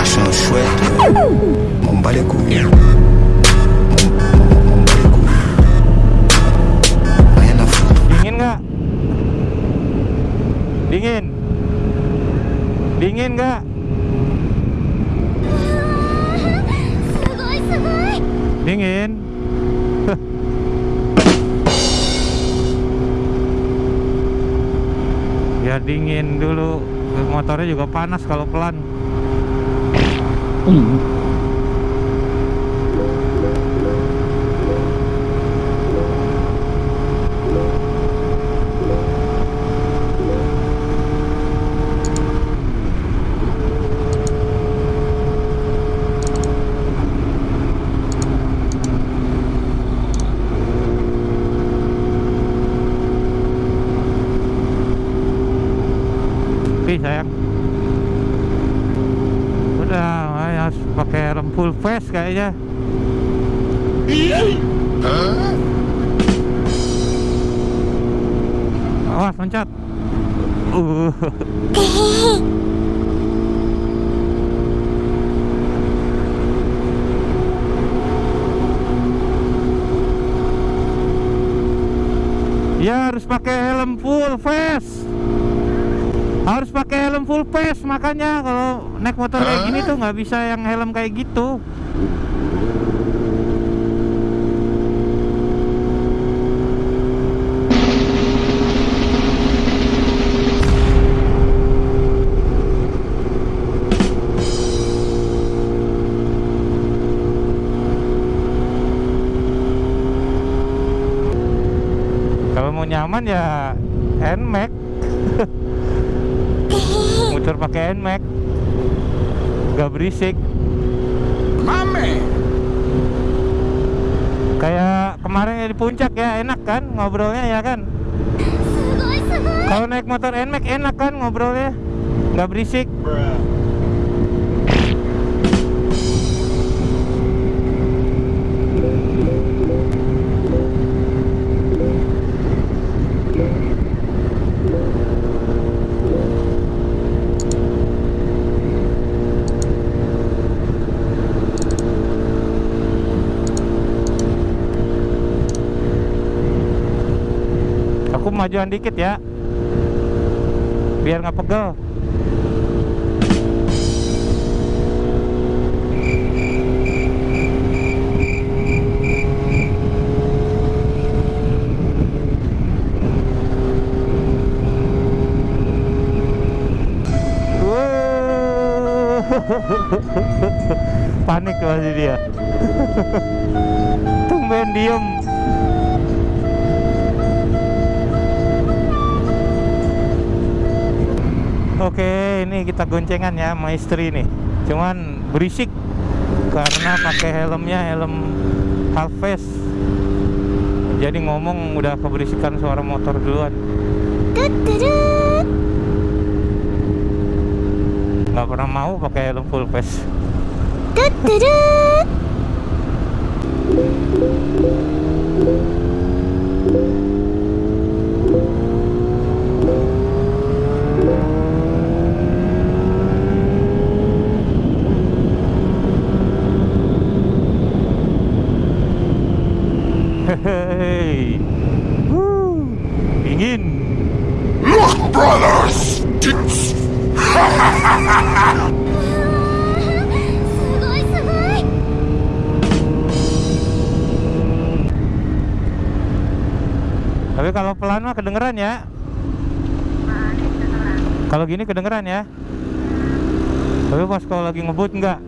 machin chouette, on bat les. Dingin nggak? Dingin? Dingin nggak? Dingin? ya dingin dulu motornya juga panas kalau pelan tapi sayang. Udah, ay, harus pakai face kayaknya. Awas loncat. Uh. Ya harus pakai helm full face. Harus pakai helm full face makanya kalau naik motor kayak gini tuh nggak bisa yang helm kayak gitu. Kalau mau nyaman ya NMAX pakai NMAX gak berisik. Mame. Kayak kemarin ya di puncak ya enak kan ngobrolnya ya kan? Kalau naik motor NMAX enak kan ngobrolnya? Gak berisik. Bruh. Majuan dikit ya. Biar nggak pegel. Panik pasti dia. Tumben diem. goncengan ya sama istri nih. Cuman berisik karena pakai helmnya helm half face. Jadi ngomong udah keberisikan suara motor duluan. Nggak pernah mau pakai helm full face. Tapi kalau pelan mah kedengeran ya. Kalau gini kedengeran ya. Tapi pas kalau lagi ngebut enggak.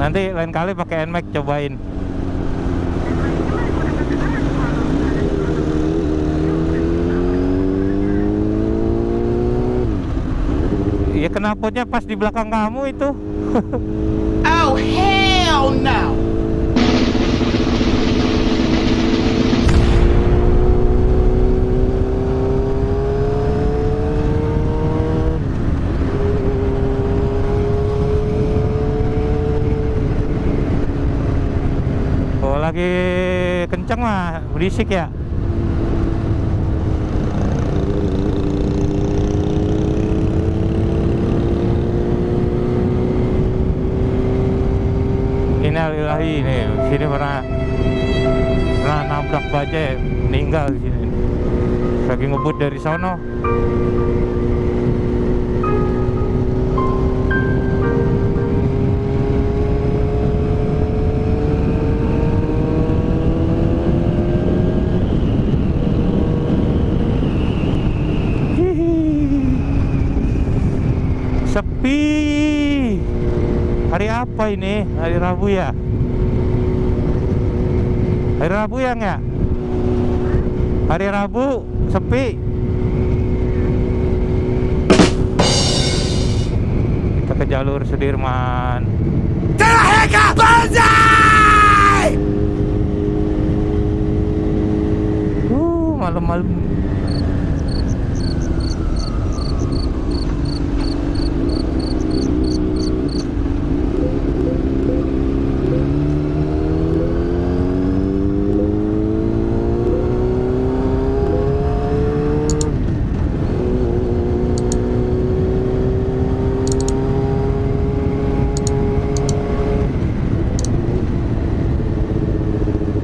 Nanti lain kali pakai NMAX cobain. Iya knalpotnya pas di belakang kamu itu. Oh, hell no! Kalau lagi kenceng mah berisik ya. Cimahi nih sini pernah pernah nabrak bajai meninggal sini. Lagi ngebut dari sono. Sepi. Hari apa ini? Hari Rabu ya hari Rabu ya nggak? Hari Rabu sepi. Kita ke jalur Sudirman. Uh malam-malam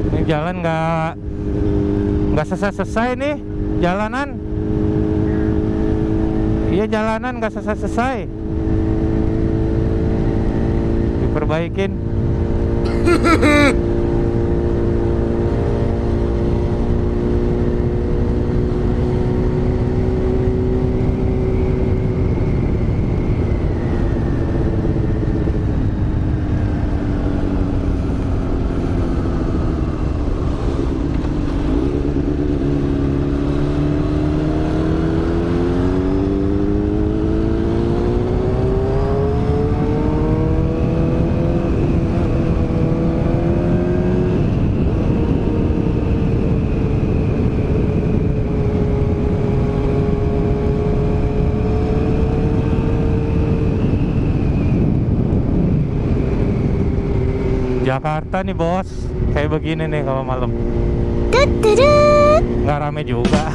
Ini jalan nggak nggak selesai-selesai nih jalanan. Iya jalanan nggak selesai-selesai. Diperbaikin. Jakarta nih bos. Kayak begini nih kalau malam. Nggak rame juga.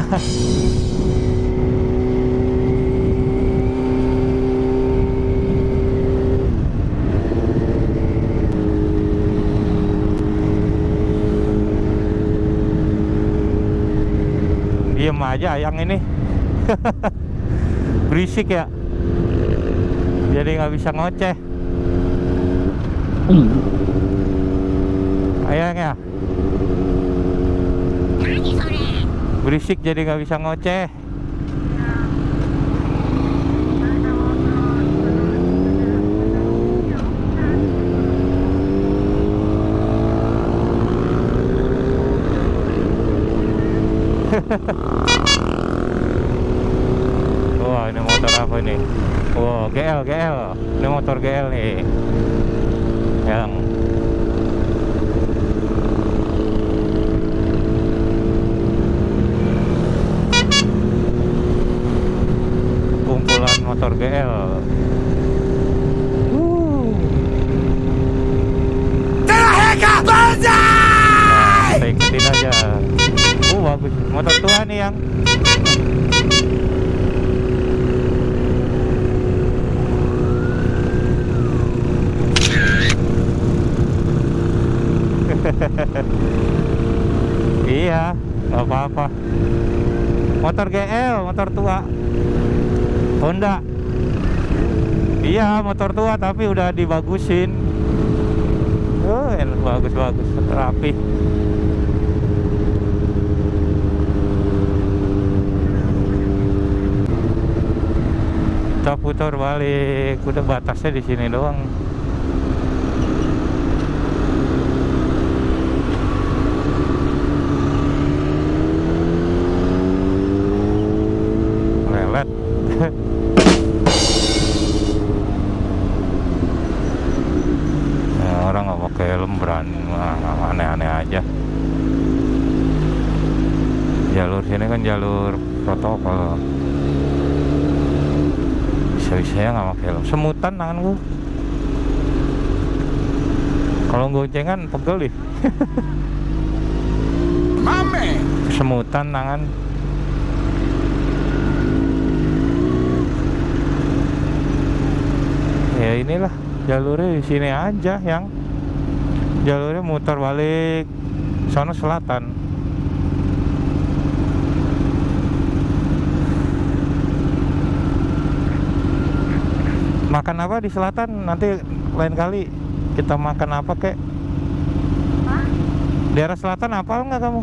Diem aja yang ini. Berisik ya. Jadi nggak bisa ngoceh. Hmm ya. Berisik jadi nggak bisa ngoceh. Wah ini motor apa ini? Wah GL GL. Ini motor GL nih. Yang kumpulan motor GL. Nah, kita ikutin aja. Oh bagus, motor tua nih yang. iya, nggak apa-apa. Motor GL, motor tua. Honda. Iya, motor tua tapi udah dibagusin. Oh, bagus-bagus, rapi. Kita putar balik, udah batasnya di sini doang. Pakai helm berani aneh-aneh aja. Jalur sini kan jalur protokol. Bisa-bisanya nggak pakai helm. Semutan tanganku. Kalau goncengan pegel deh. Man. semutan tangan. Ya inilah jalurnya di sini aja yang jalurnya muter balik sono selatan. Makan apa di selatan? Nanti lain kali kita makan apa kek? Daerah selatan apa enggak kamu?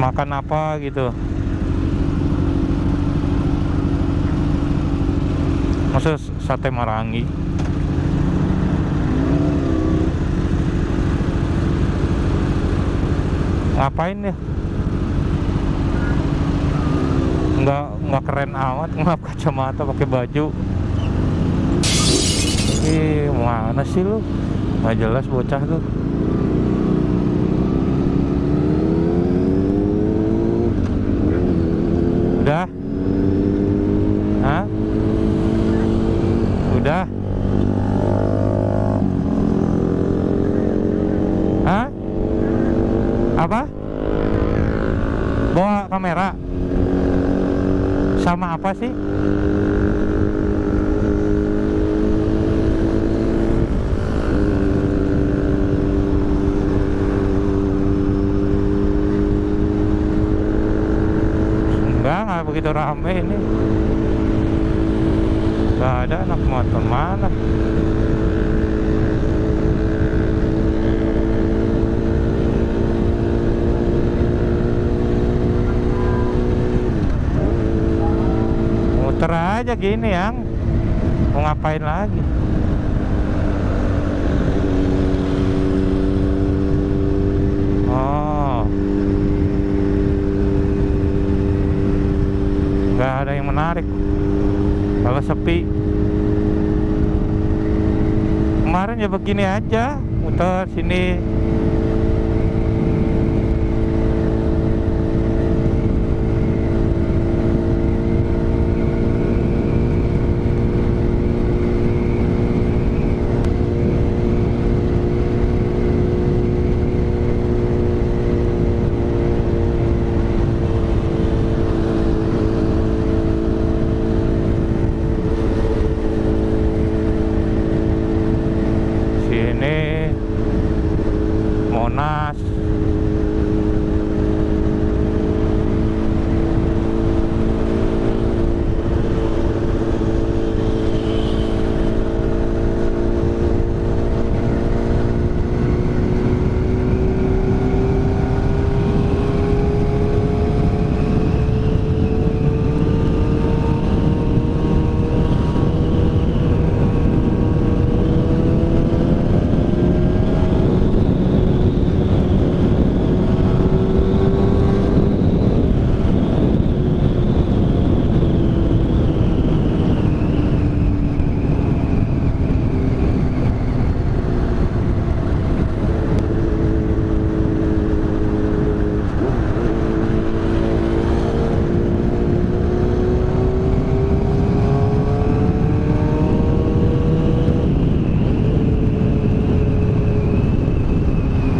Makan apa gitu? Masa sate marangi ngapain ya nggak nggak keren amat ngelap kacamata pakai baju. Ih, mana sih lu? Nggak jelas bocah tuh udah Hah? udah Hah? apa bawa kamera sama apa sih enggak nggak begitu rame ini. Nggak ada anak motor mana? Muter aja gini yang. Mau ngapain lagi oh nggak ada yang menarik kalau sepi. Kemarin ya begini aja muter sini Monas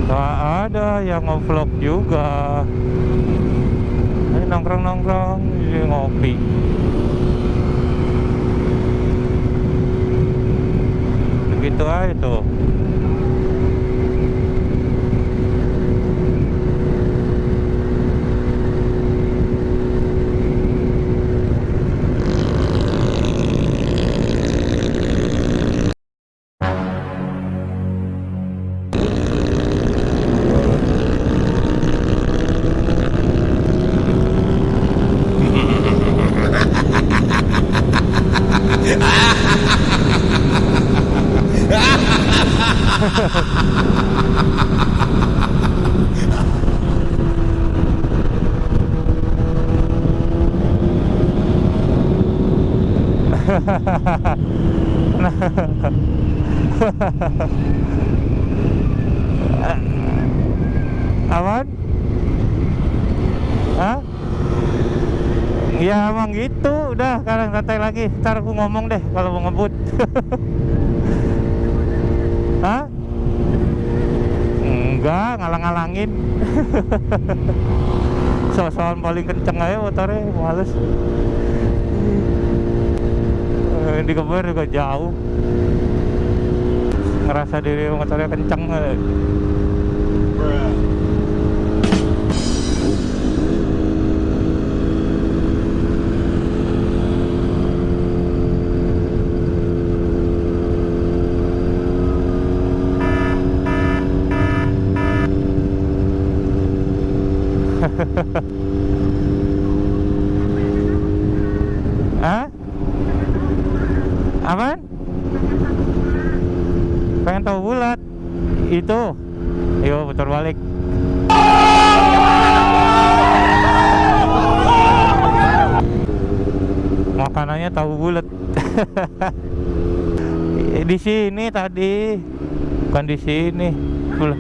Gak yang ngevlog juga. Ini nongkrong-nongkrong Ini ngopi. Begitu aja tuh Aman? Hah? Ya emang gitu, udah sekarang santai lagi. Ntar aku ngomong deh kalau mau ngebut. Hah? Enggak, ngalang-ngalangin. So-soan paling kenceng aja motornya, males. Eh, Di kebun juga jauh. Ngerasa diri motornya kenceng eh. Hah? Apaan? Pengen tahu bulat Itu Yo putar balik Makanannya tahu bulat Di sini tadi. Bukan di sini. Bulat.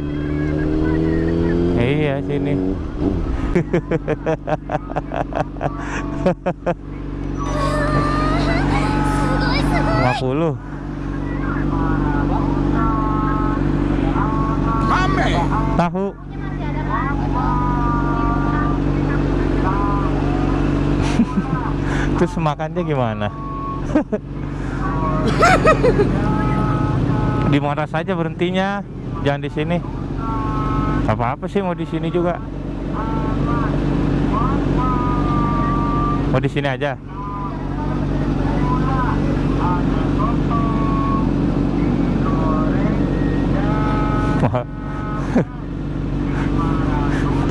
Iya sini. 50 tahu. Terus makannya gimana di mana saja berhentinya jangan di sini. Apa apa sih mau di sini juga. Mau di sini aja.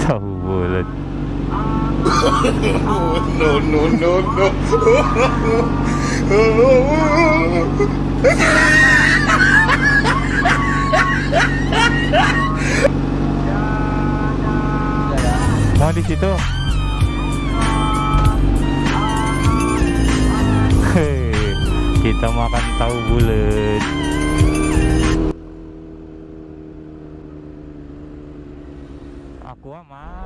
Tahu bulat No, no, no, no. di situ. Kita makan tahu bulat. Aku mana